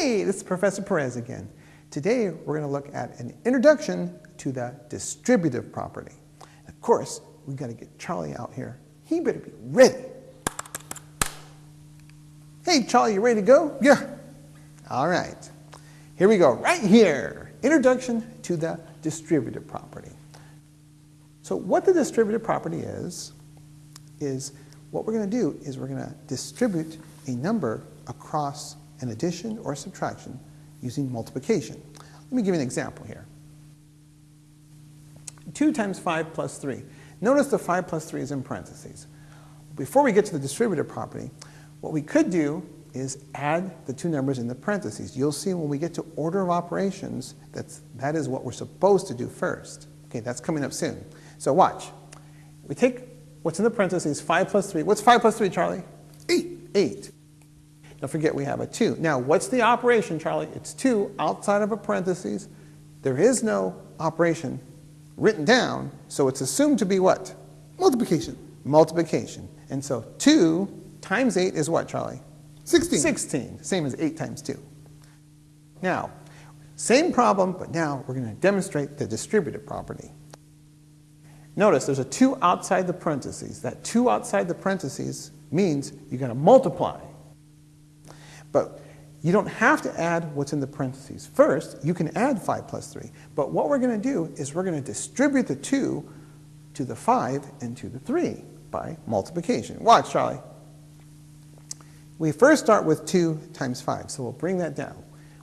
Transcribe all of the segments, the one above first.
Hey, this is Professor Perez again. Today we're going to look at an introduction to the distributive property. Of course, we've got to get Charlie out here. He better be ready. Hey, Charlie, you ready to go? Yeah. All right. Here we go, right here. Introduction to the distributive property. So what the distributive property is, is what we're going to do is we're going to distribute a number across an addition or subtraction using multiplication. Let me give you an example here. 2 times 5 plus 3. Notice the 5 plus 3 is in parentheses. Before we get to the distributive property, what we could do is add the two numbers in the parentheses. You'll see when we get to order of operations, that's, that is what we're supposed to do first. Okay, that's coming up soon. So watch. We take what's in the parentheses, 5 plus 3. What's 5 plus 3, Charlie? 8. 8. Don't forget we have a 2. Now, what's the operation, Charlie? It's 2 outside of a parentheses. There is no operation written down, so it's assumed to be what? Multiplication. Multiplication. And so 2 times 8 is what, Charlie? 16. 16. Same as 8 times 2. Now, same problem, but now we're going to demonstrate the distributive property. Notice there's a 2 outside the parentheses. That 2 outside the parentheses means you're going to multiply. But you don't have to add what's in the parentheses. First, you can add 5 plus 3. But what we're going to do is we're going to distribute the 2 to the 5 and to the 3 by multiplication. Watch, Charlie. We first start with 2 times 5, so we'll bring that down.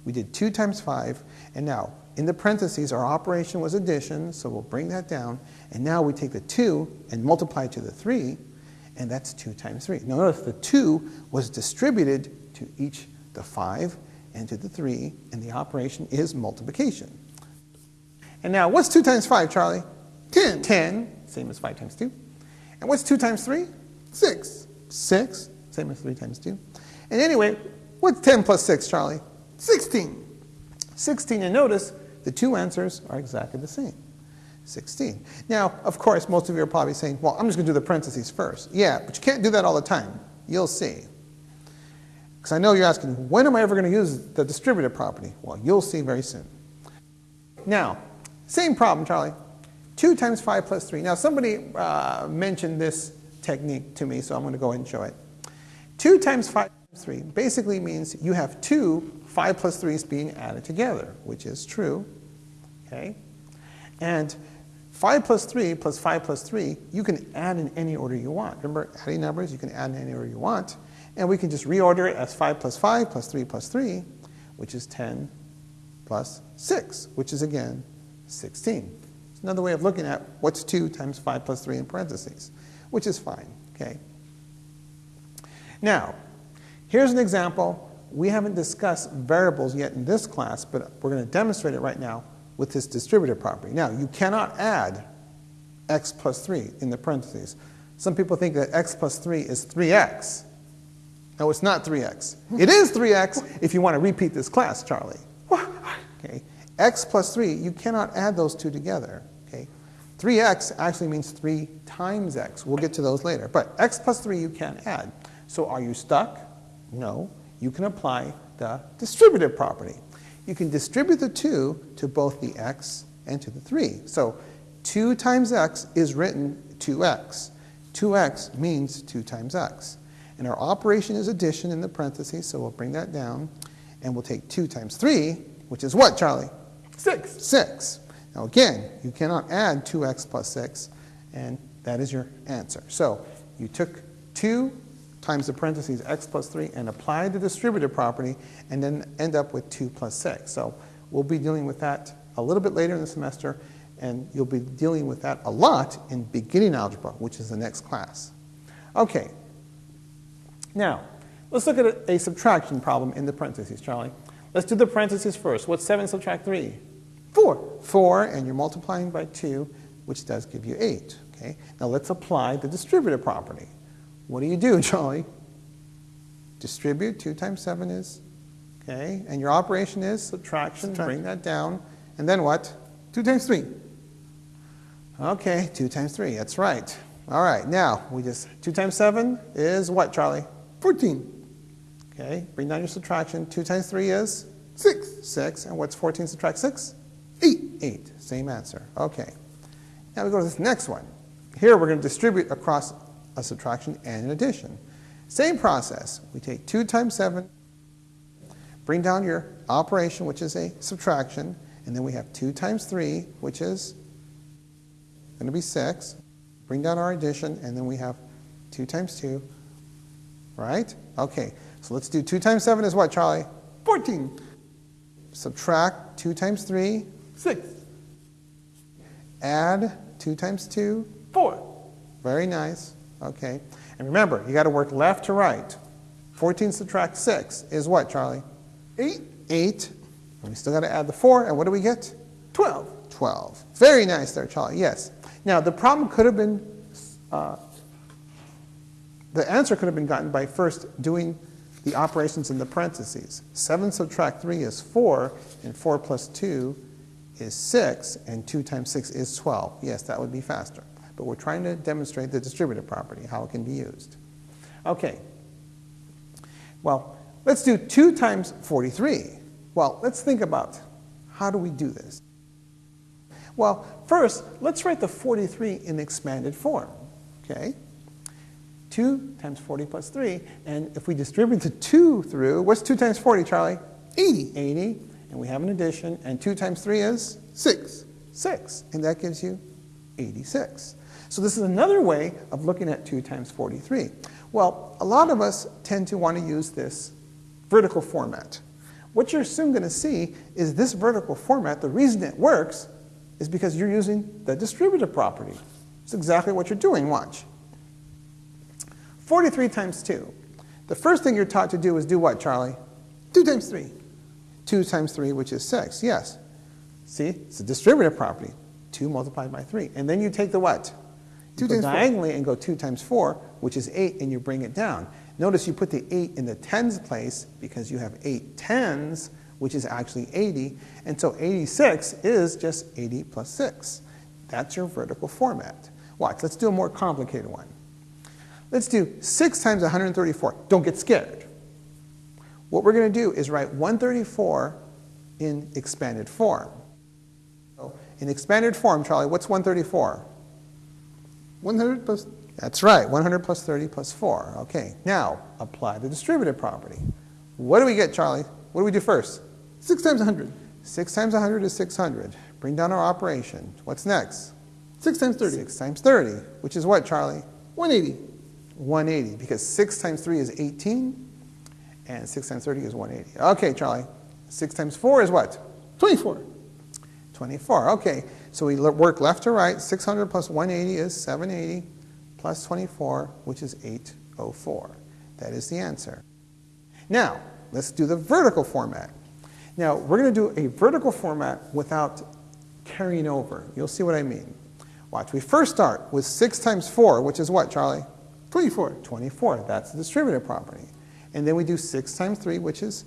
We did 2 times 5, and now in the parentheses our operation was addition, so we'll bring that down. And now we take the 2 and multiply it to the 3, and that's 2 times 3. Now notice the 2 was distributed to each the 5 and to the 3, and the operation is multiplication. And now, what's 2 times 5, Charlie? 10. 10, same as 5 times 2. And what's 2 times 3? 6. 6, same as 3 times 2. And anyway, what's 10 plus 6, Charlie? 16. 16, and notice the two answers are exactly the same. 16. Now, of course, most of you are probably saying, well, I'm just going to do the parentheses first. Yeah, but you can't do that all the time. You'll see. Because I know you're asking, when am I ever going to use the distributive property? Well, you'll see very soon. Now, same problem, Charlie. 2 times 5 plus 3. Now, somebody uh, mentioned this technique to me, so I'm going to go ahead and show it. 2 times 5 plus 3 basically means you have two 5 plus 3's being added together, which is true. Okay? And 5 plus 3 plus 5 plus 3, you can add in any order you want. Remember, adding numbers, you can add in any order you want. And we can just reorder it as 5 plus 5 plus 3 plus 3, which is 10 plus 6, which is again 16. It's another way of looking at what's 2 times 5 plus 3 in parentheses, which is fine. Okay. Now, here's an example. We haven't discussed variables yet in this class, but we're going to demonstrate it right now with this distributive property. Now, you cannot add x plus 3 in the parentheses. Some people think that x plus 3 is 3x. No, it's not 3x. It is 3x if you want to repeat this class, Charlie. Okay. x plus 3, you cannot add those two together. Okay. 3x actually means 3 times x. We'll get to those later. But x plus 3 you can add. So are you stuck? No. You can apply the distributive property. You can distribute the 2 to both the x and to the 3. So 2 times x is written 2x. 2x means 2 times x. And our operation is addition in the parentheses, so we'll bring that down. And we'll take 2 times 3, which is what, Charlie? 6. 6. Now again, you cannot add 2x plus 6, and that is your answer. So you took 2 times the parentheses x plus 3 and apply the distributive property, and then end up with 2 plus 6. So we'll be dealing with that a little bit later in the semester, and you'll be dealing with that a lot in beginning algebra, which is the next class. Okay, now, let's look at a, a, subtraction problem in the parentheses, Charlie. Let's do the parentheses first. What's 7 subtract 3? 4. 4, and you're multiplying by 2, which does give you 8. Okay? Now let's apply the distributive property. What do you do, Charlie? Distribute, 2 times 7 is, okay? And your operation is subtraction, subtraction. bring that down. And then what? 2 times 3. Okay, 2 times 3, that's right. All right, now we just, 2 times 7 is what, Charlie? 14. Okay, bring down your subtraction. 2 times 3 is 6. 6. And what's 14 subtract 6? 8. 8. Same answer. Okay. Now we go to this next one. Here we're going to distribute across a subtraction and an addition. Same process. We take 2 times 7, bring down your operation, which is a subtraction, and then we have 2 times 3, which is going to be 6. Bring down our addition, and then we have 2 times 2, right? Okay, so let's do 2 times 7 is what, Charlie? 14. Subtract 2 times 3, 6. add 2 times 2, 4. very nice, okay. And remember, you got to work left to right. 14 subtract 6 is what, Charlie? 8. 8. And we still got to add the 4, and what do we get? 12. 12. Very nice there, Charlie, yes. Now, the problem could have been, uh, the answer could have been gotten by first doing the operations in the parentheses. 7 subtract 3 is 4, and 4 plus 2 is 6, and 2 times 6 is 12. Yes, that would be faster. But we're trying to demonstrate the distributive property, how it can be used. Okay. Well, let's do 2 times 43. Well, let's think about how do we do this? Well, first, let's write the 43 in expanded form. Okay? 2 times 40 plus 3. And if we distribute the 2 through, what's 2 times 40, Charlie? 80. 80. And we have an addition. And 2 times 3 is 6. 6. And that gives you 86. So this is another way of looking at 2 times 43. Well, a lot of us tend to want to use this vertical format. What you're soon going to see is this vertical format, the reason it works is because you're using the distributive property. It's exactly what you're doing, watch. 43 times 2. The first thing you're taught to do is do what, Charlie? 2 times 3. 2 times 3, which is 6, yes. See, it's a distributive property. 2 multiplied by 3. And then you take the what? Two go times four. diagonally and go 2 times 4, which is 8, and you bring it down. Notice you put the 8 in the tens place because you have 8 tens, which is actually 80. And so 86 is just 80 plus 6. That's your vertical format. Watch, let's do a more complicated one. Let's do 6 times 134. Don't get scared. What we're going to do is write 134 in expanded form. So in expanded form, Charlie, what's 134? 100 plus That's right, 100 plus 30 plus 4. Okay, now apply the distributive property. What do we get, Charlie? What do we do first? 6 times 100. 6 times 100 is 600. Bring down our operation. What's next? 6 times 30. 6 times 30, which is what, Charlie? 180. 180, because 6 times 3 is 18, and 6 times 30 is 180. Okay, Charlie. 6 times 4 is what? 24. 24. Okay, so we work left to right. 600 plus 180 is 780, plus 24, which is 804. That is the answer. Now, let's do the vertical format. Now, we're going to do a vertical format without carrying over. You'll see what I mean. Watch. We first start with 6 times 4, which is what, Charlie? 24. 24. That's the distributive property. And then we do 6 times 3, which is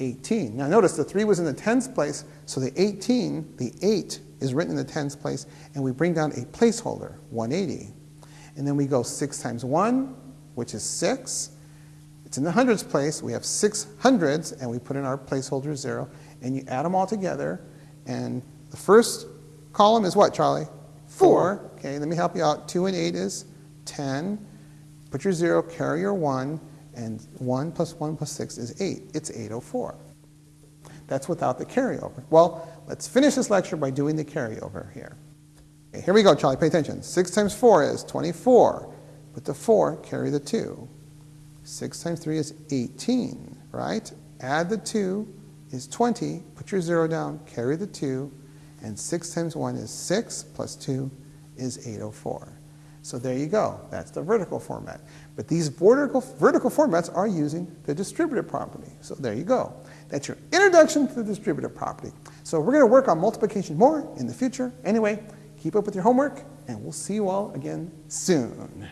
18. Now notice the 3 was in the tens place, so the 18, the 8, is written in the tens place, and we bring down a placeholder, 180. And then we go 6 times 1, which is 6. It's in the hundreds place. We have six hundreds, and we put in our placeholder 0. And you add them all together, and the first column is what, Charlie? 4. Okay, let me help you out. 2 and 8 is 10. Put your 0, carry your 1, and 1 plus 1 plus 6 is 8. It's 804. That's without the carryover. Well, let's finish this lecture by doing the carryover here. Okay, here we go, Charlie. Pay attention. 6 times 4 is 24. Put the 4, carry the 2. 6 times 3 is 18, right? Add the 2 is 20. Put your 0 down, carry the 2. And 6 times 1 is 6, plus 2 is 804. So there you go. That's the vertical format. But these vertical, vertical formats are using the distributive property. So there you go. That's your introduction to the distributive property. So we're going to work on multiplication more in the future. Anyway, keep up with your homework, and we'll see you all again soon.